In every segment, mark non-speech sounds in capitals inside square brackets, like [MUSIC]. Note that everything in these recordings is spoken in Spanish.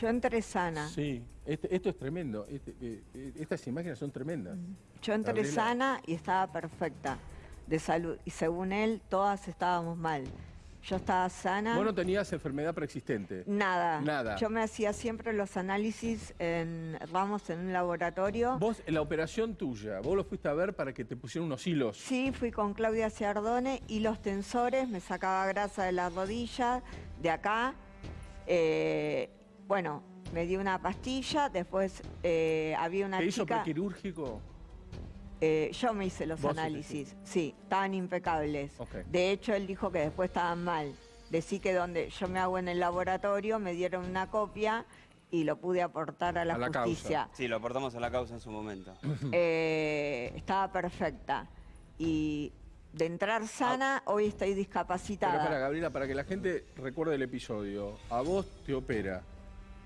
Yo entré sana. Sí, este- esto es tremendo. Este, eh, eh, estas imágenes son tremendas. Yo entré Gabriela. sana y estaba perfecta de salud. Y según él, todas estábamos mal. Yo estaba sana. Vos no tenías enfermedad preexistente. Nada. Nada. Yo me hacía siempre los análisis en Ramos en un laboratorio. Vos, en la operación tuya, vos lo fuiste a ver para que te pusieran unos hilos. Sí, fui con Claudia Ciardone y los tensores, me sacaba grasa de la rodilla, de acá. Eh, bueno, me dio una pastilla, después eh, había una ¿Te hizo chica... prequirúrgico? Eh, yo me hice los análisis, sí, estaban impecables. De hecho, él dijo que después estaban mal. Decí que donde yo me hago en el laboratorio, me dieron una copia y lo pude aportar a la, A la causa. justicia. Sí, lo aportamos a la causa en su momento. [CLEARS THROAT] Eh, estaba perfecta. Y de entrar sana, hoy estoy Pero discapacitada. para Gabriela, para que la gente recuerde el episodio, a vos te opera,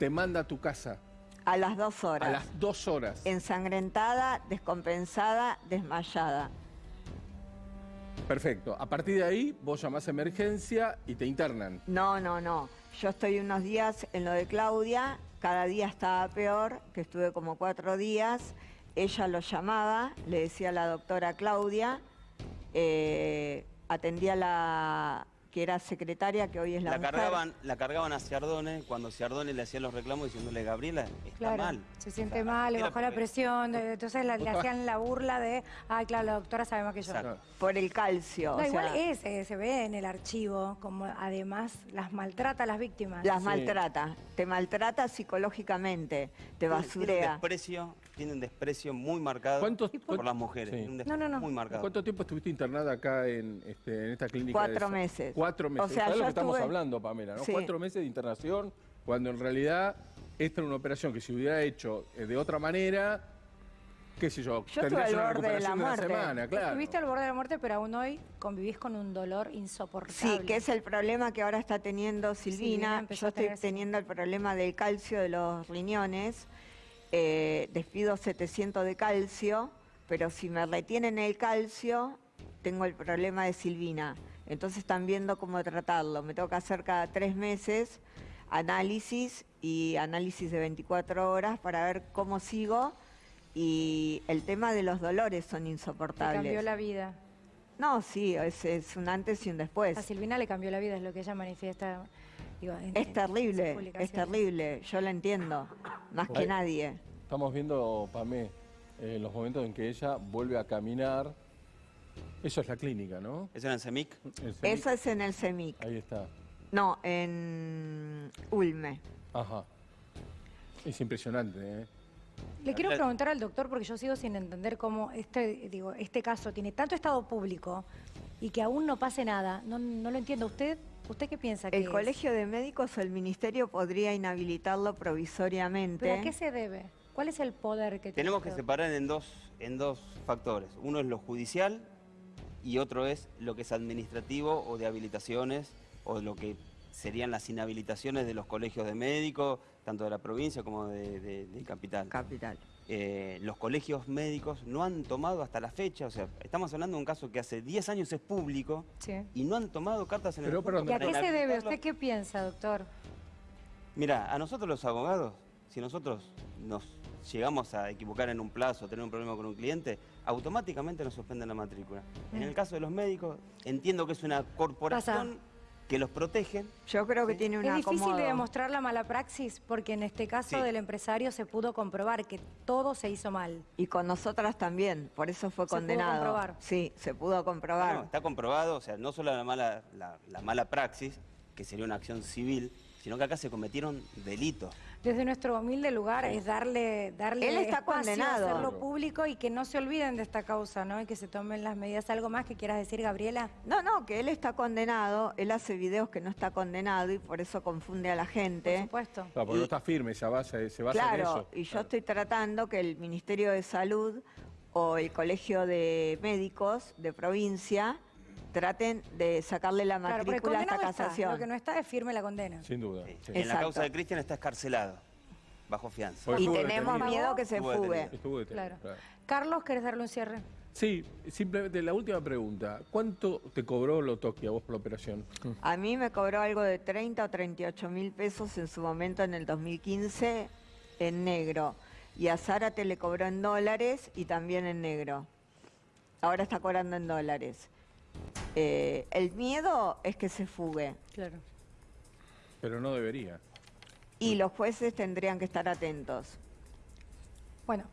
te manda a tu casa a las dos horas. a las dos horas. Ensangrentada, descompensada, desmayada. Perfecto. A partir de ahí, vos llamás a emergencia y te internan. No, no, no. Yo estoy unos días en lo de Claudia, cada día estaba peor, que estuve como cuatro días. Ella lo llamaba, le decía a la doctora Claudia, eh, atendía la que era secretaria, que hoy es la, La mujer. cargaban, la cargaban a Ciardone cuando Ciardone le hacía los reclamos diciéndole, Gabriela, está Claro, mal. se siente O sea, mal, le bajó la presión, eh, entonces la- le hacían la burla de, ay, claro, la doctora sabe más que yo. Exacto. Por el calcio. No, o igual sea, es, eh, se ve en el archivo, como además las maltrata a las víctimas. Las Sí. maltrata. Te maltrata psicológicamente, te Tiene- Tiene un basurea. desprecio, tiene un desprecio muy marcado ¿Cuántos- por las mujeres. Sí. tiene un No, no, no. Muy marcado. ¿Cuánto tiempo estuviste internada acá en, este, en esta clínica? Cuatro meses. Cuatro meses. O sea, ¿Sabés lo que estamos hablando, Pamela? ¿no? Sí. Cuatro meses de internación, cuando en realidad esta era una operación que se hubiera hecho eh, de otra manera, qué sé yo, Yo estuve al una borde de la recuperación de una muerte. semana, claro. Estuviste al borde de la muerte, pero aún hoy convivís con un dolor insoportable. Sí, que es el problema que ahora está teniendo Silvina Yo estoy teniendo el problema del calcio de los riñones. Eh, despido 700 de calcio, pero si me retienen el calcio, tengo el problema de Silvina. Entonces están viendo cómo tratarlo. Me tengo que hacer cada tres meses análisis y análisis de 24 horas para ver cómo sigo. Y el tema de los dolores son Te insoportables. cambió la vida. No, sí, es, es un antes y un después. A Silvina le cambió la vida, es lo que ella manifiesta. digo, en- Es terrible, es terrible, yo la entiendo, más que nadie. Estamos viendo, Pamé, eh, los momentos en que ella vuelve a caminar. Eso es la clínica, ¿no? ¿Eso era en CEMIC? El CEMIC. Eso es en el CEMIC, Ahí está. no, en Ulme. Ajá. Es impresionante, ¿eh? Le quiero preguntar al doctor, porque yo sigo sin entender cómo este, digo, este caso tiene tanto estado público y que aún no pase nada. No, no lo entiendo. ¿Usted usted qué piensa que El es? Colegio de Médicos o el Ministerio podría inhabilitarlo provisoriamente. ¿Pero a qué se debe? ¿Cuál es el poder que tiene? Tenemos que separar en dos, en dos factores. Uno es lo judicial y otro es lo que es administrativo o de habilitaciones o lo que serían las inhabilitaciones de los colegios de médicos, tanto de la provincia como de, de- de capital. Capital. Eh, los colegios médicos no han tomado hasta la fecha, o sea, estamos hablando de un caso que hace 10 años es público Sí. y no han tomado cartas en Pero, el perdón, ¿Y a qué se debe? ¿Usted qué piensa, doctor? Mira, a nosotros los abogados, si nosotros nos llegamos a equivocar en un plazo, tener un problema con un cliente, automáticamente nos suspenden la matrícula. En el caso de los médicos, entiendo que es una corporación que los protege. Yo creo que Sí. tiene un Es difícil acomodo. de demostrar la mala praxis porque en este caso Sí. del empresario se pudo comprobar que todo se hizo mal. Y con nosotras también, por eso fue Se pudo condenado. comprobar. Sí, se pudo comprobar. Bueno, está comprobado, o sea, no solo la mala, la, la mala praxis, que sería una acción civil, sino que acá se cometieron delitos. Desde nuestro humilde lugar es darle, darle Él está espacio, condenado. hacerlo público y que no se olviden de esta causa, ¿no? Y que se tomen las medidas. ¿Algo más que quieras decir, Gabriela? No, no, que él está condenado, él hace videos que no está condenado y por eso confunde a la Por gente. supuesto. Claro, porque Y- no está firme, se basa, se basa en Claro, eso. y yo Claro. estoy tratando que el Ministerio de Salud o el Colegio de Médicos de provincia traten de sacarle la Claro, porque matrícula hasta condenado está. casación. Lo que no está es firme la condena. Sin duda. Sí. sí. En la causa de Cristian está escarcelado, bajo fianza. Pues Y tenemos detenido. miedo que se Estuvo fugue. detenido. Estuvo detenido, Claro. claro. Carlos, ¿querés darle un cierre? Sí, simplemente la última pregunta. ¿Cuánto te cobró Lotoki a vos por la operación? A mí me cobró algo de 30 o 38 mil pesos en su momento en el 2015 en negro. Y a Zárate le cobró en dólares y también en negro. Ahora está cobrando en dólares. Eh, el miedo es que se fugue Claro. Pero no debería. y los jueces tendrían que estar atentos. Bueno,